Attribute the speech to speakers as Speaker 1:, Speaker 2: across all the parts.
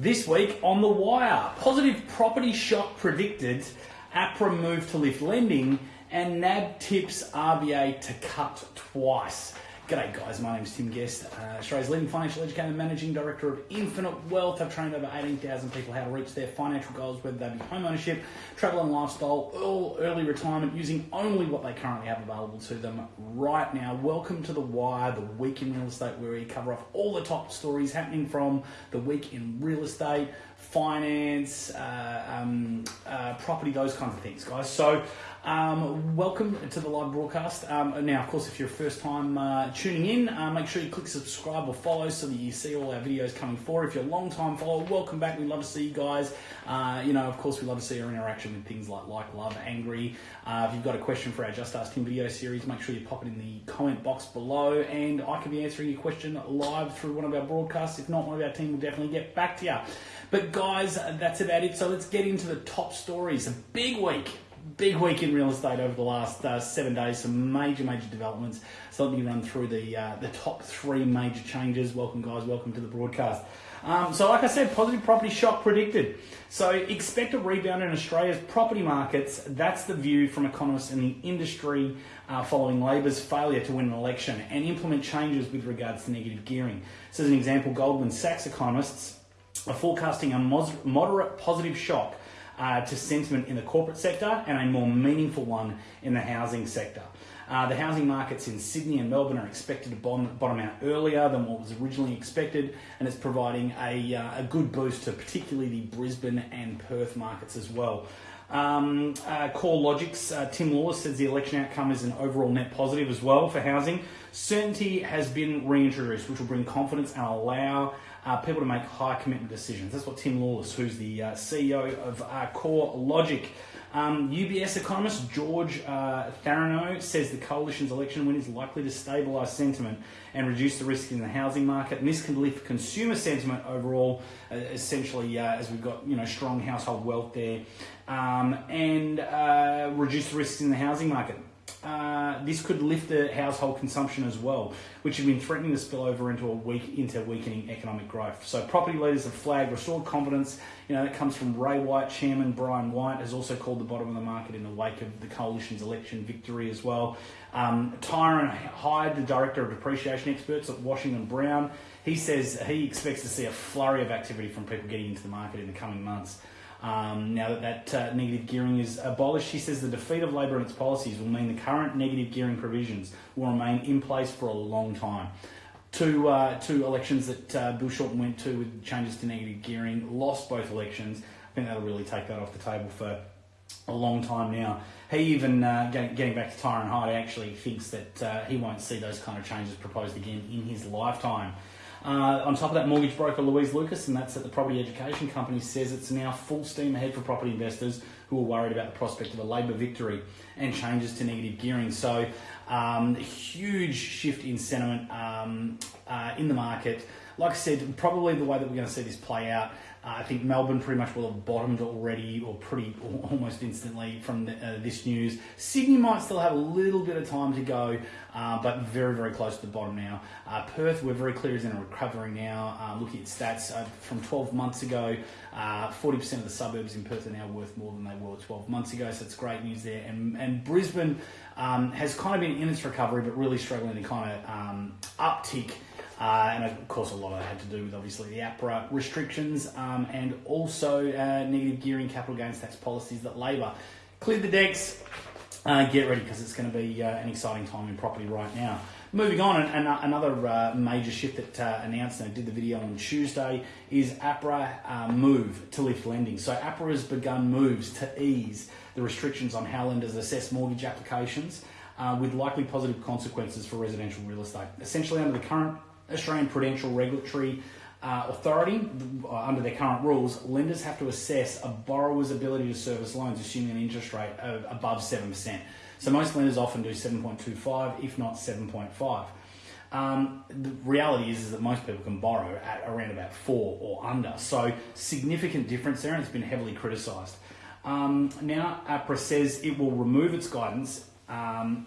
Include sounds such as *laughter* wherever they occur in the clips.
Speaker 1: This week on The Wire, positive property shock predicted, APRA move to lift lending, and NAB tips RBA to cut twice. G'day guys, my name is Tim Guest, uh, Australia's leading financial educator and managing director of Infinite Wealth. I've trained over 18,000 people how to reach their financial goals, whether they be home ownership, travel and lifestyle, or early retirement, using only what they currently have available to them right now. Welcome to The Wire, the week in real estate, where we cover off all the top stories happening from the week in real estate, finance, uh, um, uh, property, those kinds of things, guys. So, um, welcome to the live broadcast. Um, now, of course, if you're a first time uh, tuning in, uh, make sure you click subscribe or follow so that you see all our videos coming forward. If you're a long time follower, welcome back. We love to see you guys. Uh, you know, of course, we love to see our interaction with things like like, love, angry. Uh, if you've got a question for our Just Ask Tim video series, make sure you pop it in the comment box below, and I can be answering your question live through one of our broadcasts. If not, one of our team will definitely get back to you. But guys, that's about it. So let's get into the top stories. A big week big week in real estate over the last uh, seven days. Some major, major developments. So let me run through the uh, the top three major changes. Welcome, guys. Welcome to the broadcast. Um, so, like I said, positive property shock predicted. So, expect a rebound in Australia's property markets. That's the view from economists in the industry uh, following Labor's failure to win an election and implement changes with regards to negative gearing. So, as an example, Goldman Sachs economists are forecasting a moderate positive shock uh, to sentiment in the corporate sector and a more meaningful one in the housing sector. Uh, the housing markets in Sydney and Melbourne are expected to bottom, out earlier than what was originally expected, and it's providing a, uh, a good boost to particularly the Brisbane and Perth markets as well. Um, uh, CoreLogic's uh, Tim Lawless says the election outcome is an overall net positive as well for housing. Certainty has been reintroduced, which will bring confidence and allow uh, people to make high commitment decisions. That's what Tim Lawless, who's the uh, CEO of uh, CoreLogic, um, UBS economist George uh, Tharenou says the coalition's election win is likely to stabilise sentiment and reduce the risk in the housing market, and this can lift consumer sentiment overall. Uh, essentially, uh, as we've got you know strong household wealth there, um, and uh, reduce the risks in the housing market. Uh, this could lift the household consumption as well, which has been threatening to spill over into a weak into weakening economic growth. So property leaders have flagged restored confidence. You know that comes from Ray White. Chairman Brian White has also called the bottom of the market in the wake of the coalition's election victory as well. Um, Tyron Hyde, the director of depreciation experts at Washington Brown, he says he expects to see a flurry of activity from people getting into the market in the coming months. Um, now that that uh, negative gearing is abolished, he says the defeat of Labor and its policies will mean the current negative gearing provisions will remain in place for a long time. Two, uh, two elections that uh, Bill Shorten went to with changes to negative gearing, lost both elections. I think that'll really take that off the table for a long time now. He even, uh, getting, back to Tyron Hyde, actually thinks that uh, he won't see those kind of changes proposed again in his lifetime. Uh, on top of that, mortgage broker Louise Lucas, and that's at the property education company, says it's now full steam ahead for property investors who are worried about the prospect of a Labor victory and changes to negative gearing. So, um, huge shift in sentiment um, uh, in the market. Like I said, probably the way that we're going to see this play out uh, I think Melbourne pretty much will have bottomed already, or pretty *laughs* almost instantly from the, uh, this news. Sydney might still have a little bit of time to go, uh, but very, very close to the bottom now. Uh, Perth, we're very clear, is in a recovery now. Uh, looking at stats uh, from 12 months ago, 40% of the suburbs in Perth are now worth more than they were 12 months ago, so it's great news there. And, and Brisbane um, has kind of been in its recovery, but really struggling to kind of um, uptick uh, and of course, a lot of that had to do with obviously the APRA restrictions um, and also uh, negative gearing capital gains tax policies that Labor cleared the decks. Uh, get ready because it's going to be uh, an exciting time in property right now. Moving on, and, and uh, another uh, major shift that announced, and I did the video on Tuesday, is APRA move to lift lending. So APRA has begun moves to ease the restrictions on how lenders assess mortgage applications. Uh, with likely positive consequences for residential real estate. Essentially, under the current Australian Prudential Regulatory uh, Authority, uh, under their current rules, lenders have to assess a borrower's ability to service loans assuming an interest rate of above 7%. So most lenders often do 7.25, if not 7.5. Um, the reality is, is that most people can borrow at around about four or under. So significant difference there, and it's been heavily criticised. Um, now APRA says it will remove its guidance. Um,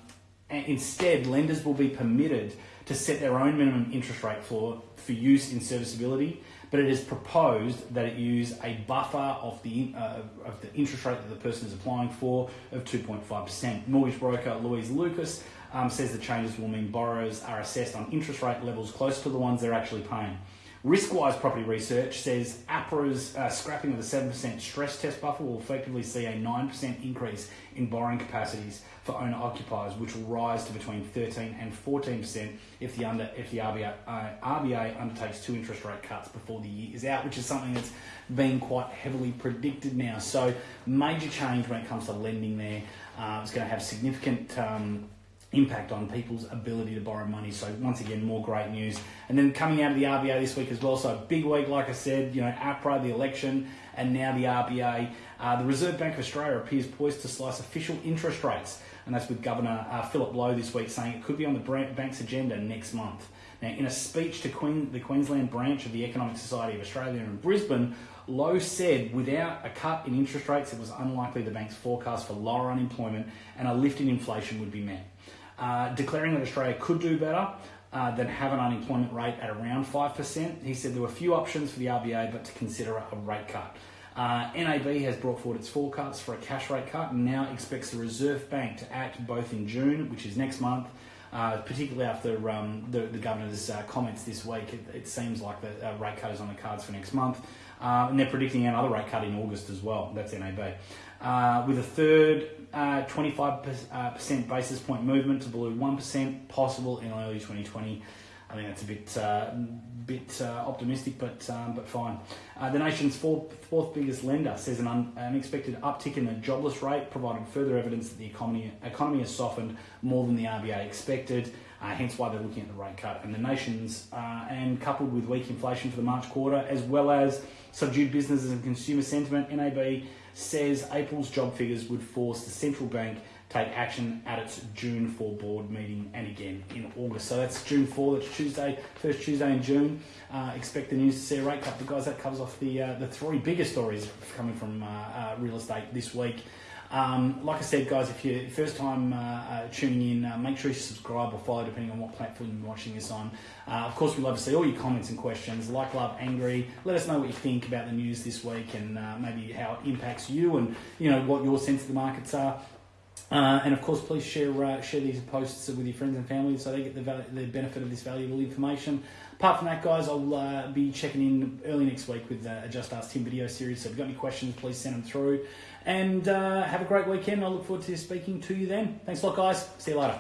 Speaker 1: and instead, lenders will be permitted to set their own minimum interest rate floor for use in serviceability but it is proposed that it use a buffer of the uh, of the interest rate that the person is applying for of 2.5%. Mortgage broker Louise Lucas um, says the changes will mean borrowers are assessed on interest rate levels close to the ones they're actually paying. Riskwise Property Research says APRA's uh, scrapping of the 7% stress test buffer will effectively see a 9% increase in borrowing capacities for owner occupiers, which will rise to between 13 and 14% if the under if the RBA, uh, RBA undertakes two interest rate cuts before the year is out, which is something that's been quite heavily predicted now. So major change when it comes to lending there. Uh, it's going to have significant. Um, impact on people's ability to borrow money. So once again, more great news. And then coming out of the RBA this week as well. So big week, like I said, you know, APRA, the election, and now the RBA. Uh, the Reserve Bank of Australia appears poised to slice official interest rates. And that's with Governor uh, Philip Lowe this week saying it could be on the bank's agenda next month. Now, in a speech to Queen, the Queensland branch of the Economic Society of Australia in Brisbane, Lowe said without a cut in interest rates, it was unlikely the bank's forecast for lower unemployment and a lift in inflation would be met. Uh, declaring that Australia could do better uh, than have an unemployment rate at around 5%. He said there were a few options for the RBA but to consider a rate cut. Uh, NAB has brought forward its forecasts for a cash rate cut and now expects the Reserve Bank to act both in June, which is next month, uh, particularly after um, the, the, governor's uh, comments this week. It, it, seems like the uh, rate cut is on the cards for next month. Uh, and they're predicting another rate cut in August as well. That's NAB. With a third uh, 25% basis point movement to below 1% possible in early 2020. I think that's a bit uh, bit uh, optimistic, but um, but fine. Uh, the nation's fourth, fourth biggest lender says an un, unexpected uptick in the jobless rate provided further evidence that the economy economy has softened more than the RBA expected. Uh, hence why they're looking at the rate cut. And the nation's uh, and coupled with weak inflation for the March quarter, as well as subdued businesses and consumer sentiment, NAB says April's job figures would force the central bank to take action at its June 4 board meeting and again in August. So that's June 4, that's Tuesday, first Tuesday in June. Uh, expect the news to see a rate cut. But guys, that covers off the uh, the three biggest stories coming from uh, uh real estate this week. Um, like I said, guys, if you're first time uh, uh, tuning in, uh, make sure you subscribe or follow depending on what platform you're watching this on. Uh, of course, we love to see all your comments and questions. Like, love, angry. Let us know what you think about the news this week and uh, maybe how it impacts you and you know what your sense of the markets are. Uh, and of course, please share share these posts with your friends and family so they get the, val- the benefit of this valuable information. Apart from that, guys, I'll be checking in early next week with a Just Ask Tim video series. So if you've got any questions, please send them through. And uh, have a great weekend. I look forward to speaking to you then. Thanks a lot, guys. See you later.